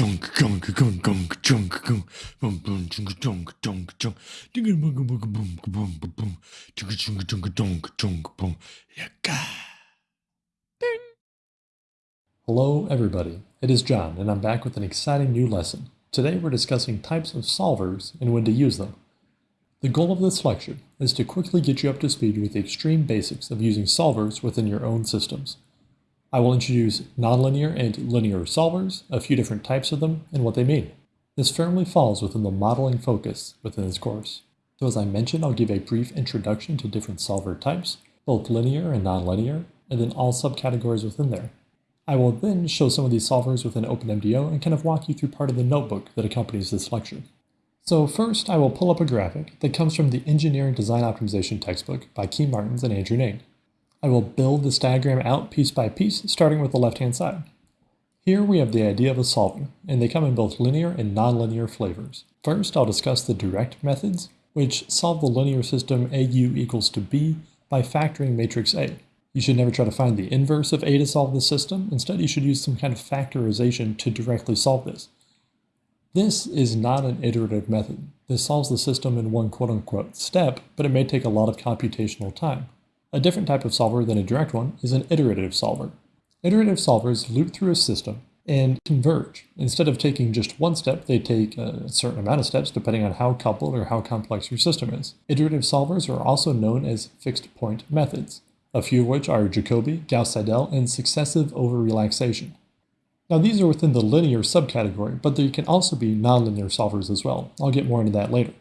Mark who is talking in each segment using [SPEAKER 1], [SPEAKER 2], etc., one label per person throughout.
[SPEAKER 1] junk junk junk junk junk junk boom boom junk junk junk junk boom boom boom boom boom boom boom junk junk junk junk junk boom yaka ding.
[SPEAKER 2] Hello everybody, it is John and I'm back with an exciting new lesson. Today we're discussing types of solvers and when to use them. The goal of this lecture is to quickly get you up to speed with the extreme basics of using solvers within your own systems. I will introduce nonlinear and linear solvers, a few different types of them, and what they mean. This firmly falls within the modeling focus within this course. So as I mentioned, I'll give a brief introduction to different solver types, both linear and nonlinear, and then all subcategories within there. I will then show some of these solvers within OpenMDAO and kind of walk you through part of the notebook that accompanies this lecture. So first, I will pull up a graphic that comes from the Engineering Design Optimization textbook by Key Martins and Andrew Ning. I will build this diagram out piece by piece, starting with the left-hand side. Here we have the idea of a solver, and they come in both linear and nonlinear flavors. First, I'll discuss the direct methods, which solve the linear system AU equals to B by factoring matrix A. You should never try to find the inverse of A to solve the system. Instead, you should use some kind of factorization to directly solve this. This is not an iterative method. This solves the system in one quote-unquote step, but it may take a lot of computational time. A different type of solver than a direct one is an iterative solver. Iterative solvers loop through a system and converge. Instead of taking just one step, they take a certain amount of steps depending on how coupled or how complex your system is. Iterative solvers are also known as fixed point methods, a few of which are Jacobi, Gauss-Seidel, and successive over-relaxation. Now these are within the linear subcategory, but there can also be nonlinear solvers as well. I'll get more into that later.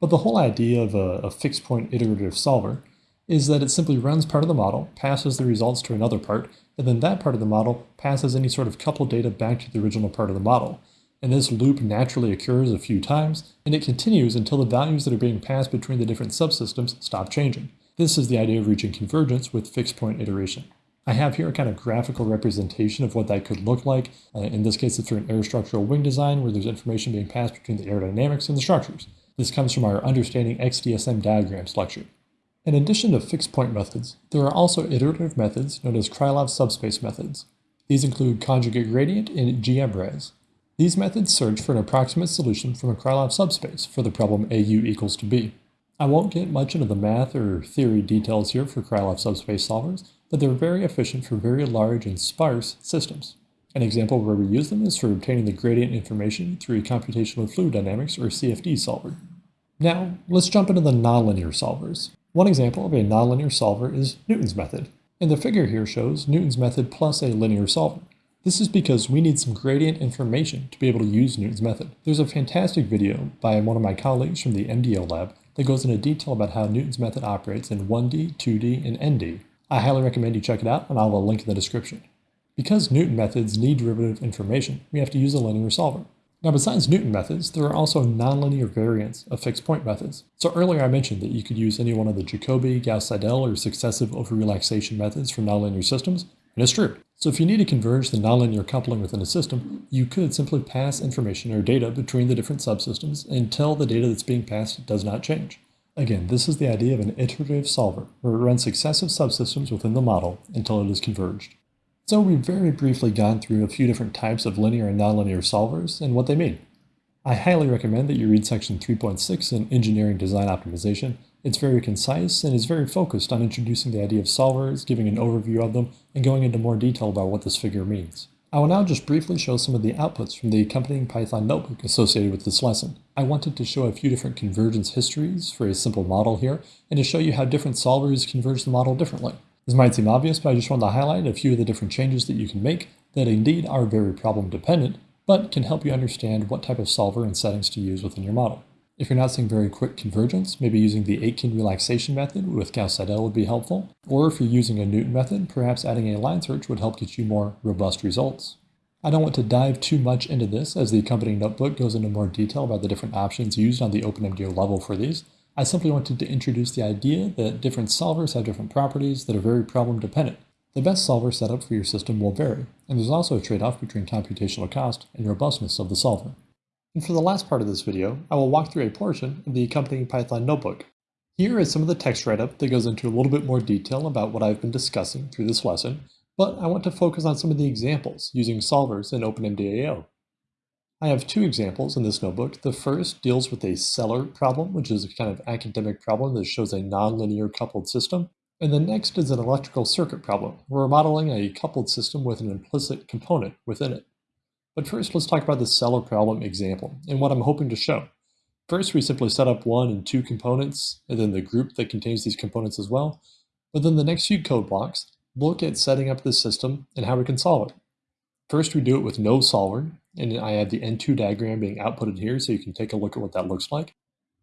[SPEAKER 2] But the whole idea of a, a fixed point iterative solver is that it simply runs part of the model, passes the results to another part, and then that part of the model passes any sort of coupled data back to the original part of the model. And this loop naturally occurs a few times, and it continues until the values that are being passed between the different subsystems stop changing. This is the idea of reaching convergence with fixed point iteration. I have here a kind of graphical representation of what that could look like. Uh, in this case, it's for an aerostructural wing design where there's information being passed between the aerodynamics and the structures. This comes from our Understanding XDSM Diagrams lecture. In addition to fixed point methods, there are also iterative methods known as Krylov subspace methods. These include conjugate gradient and GMRes. These methods search for an approximate solution from a Krylov subspace for the problem AU equals to B. I won't get much into the math or theory details here for Krylov subspace solvers, but they're very efficient for very large and sparse systems. An example where we use them is for obtaining the gradient information through a computational fluid dynamics or CFD solver. Now, let's jump into the nonlinear solvers. One example of a nonlinear solver is Newton's method, and the figure here shows Newton's method plus a linear solver. This is because we need some gradient information to be able to use Newton's method. There's a fantastic video by one of my colleagues from the MDO lab that goes into detail about how Newton's method operates in 1D, 2D, and ND. I highly recommend you check it out, and I'll have a link in the description. Because Newton methods need derivative information, we have to use a linear solver. Now besides Newton methods, there are also nonlinear variants of fixed point methods. So earlier I mentioned that you could use any one of the Jacobi, Gauss-Seidel, or successive over-relaxation methods for nonlinear systems, and it's true. So if you need to converge the nonlinear coupling within a system, you could simply pass information or data between the different subsystems until the data that's being passed does not change. Again, this is the idea of an iterative solver, where it runs successive subsystems within the model until it is converged. So we've very briefly gone through a few different types of linear and nonlinear solvers and what they mean. I highly recommend that you read section 3.6 in Engineering Design Optimization. It's very concise and is very focused on introducing the idea of solvers, giving an overview of them, and going into more detail about what this figure means. I will now just briefly show some of the outputs from the accompanying Python notebook associated with this lesson. I wanted to show a few different convergence histories for a simple model here, and to show you how different solvers converge the model differently. This might seem obvious, but I just wanted to highlight a few of the different changes that you can make that indeed are very problem dependent, but can help you understand what type of solver and settings to use within your model. If you're not seeing very quick convergence, maybe using the Aitken relaxation method with Gauss-Seidel would be helpful. Or if you're using a Newton method, perhaps adding a line search would help get you more robust results. I don't want to dive too much into this as the accompanying notebook goes into more detail about the different options used on the OpenMDAO level for these, I simply wanted to introduce the idea that different solvers have different properties that are very problem dependent. The best solver setup for your system will vary, and there's also a trade-off between computational cost and robustness of the solver. And for the last part of this video, I will walk through a portion of the accompanying Python notebook. Here is some of the text write-up that goes into a little bit more detail about what I've been discussing through this lesson, but I want to focus on some of the examples using solvers in OpenMDAO. I have two examples in this notebook. The first deals with a Sellar problem, which is a kind of academic problem that shows a nonlinear coupled system. And the next is an electrical circuit problem. We're modeling a coupled system with an implicit component within it. But first, let's talk about the Sellar problem example and what I'm hoping to show. First, we simply set up one and two components, and then the group that contains these components as well. But then the next few code blocks look at setting up this system and how we can solve it. First, we do it with no solver, and I have the N2 diagram being outputted here so you can take a look at what that looks like.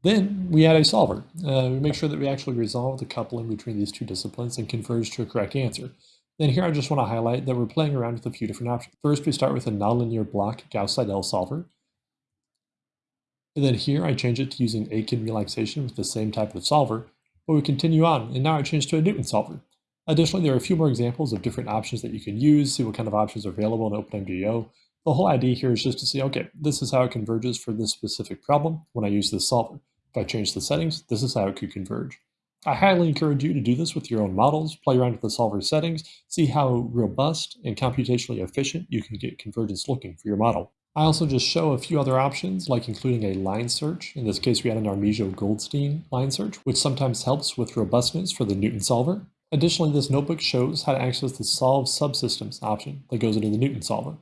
[SPEAKER 2] Then we add a solver. Uh, we make sure that we actually resolve the coupling between these two disciplines and converge to a correct answer. Then here I just want to highlight that we're playing around with a few different options. First, we start with a nonlinear block Gauss-Seidel solver. And then here I change it to using Aitken relaxation with the same type of solver, but we continue on, and now I change to a Newton solver. Additionally, there are a few more examples of different options that you can use, see what kind of options are available in OpenMDAO. The whole idea here is just to see, okay, this is how it converges for this specific problem when I use this solver. If I change the settings, this is how it could converge. I highly encourage you to do this with your own models, play around with the solver settings, see how robust and computationally efficient you can get convergence looking for your model. I also just show a few other options, like including a line search. In this case, we had an Armijo-Goldstein line search, which sometimes helps with robustness for the Newton solver. Additionally, this notebook shows how to access the Solve Subsystems option that goes into the Newton solver.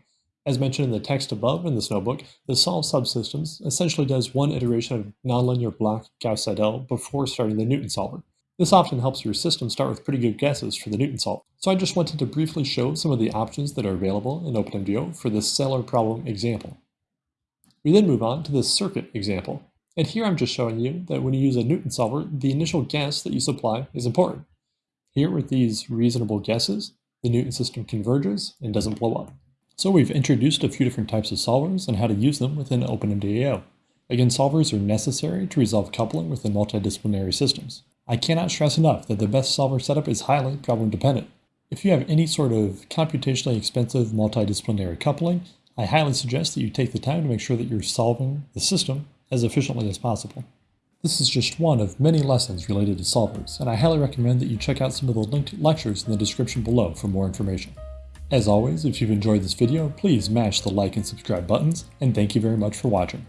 [SPEAKER 2] As mentioned in the text above in this notebook, the Solve Subsystems essentially does one iteration of nonlinear block Gauss-Seidel before starting the Newton solver. This often helps your system start with pretty good guesses for the Newton solver. So I just wanted to briefly show some of the options that are available in OpenMDAO for this Sellar problem example. We then move on to the circuit example. And here I'm just showing you that when you use a Newton solver, the initial guess that you supply is important. Here with these reasonable guesses, the Newton system converges and doesn't blow up. So we've introduced a few different types of solvers and how to use them within OpenMDAO. Again, solvers are necessary to resolve coupling within multidisciplinary systems. I cannot stress enough that the best solver setup is highly problem dependent. If you have any sort of computationally expensive multidisciplinary coupling, I highly suggest that you take the time to make sure that you're solving the system as efficiently as possible. This is just one of many lessons related to solvers, and I highly recommend that you check out some of the linked lectures in the description below for more information. As always, if you've enjoyed this video, please mash the like and subscribe buttons, and thank you very much for watching.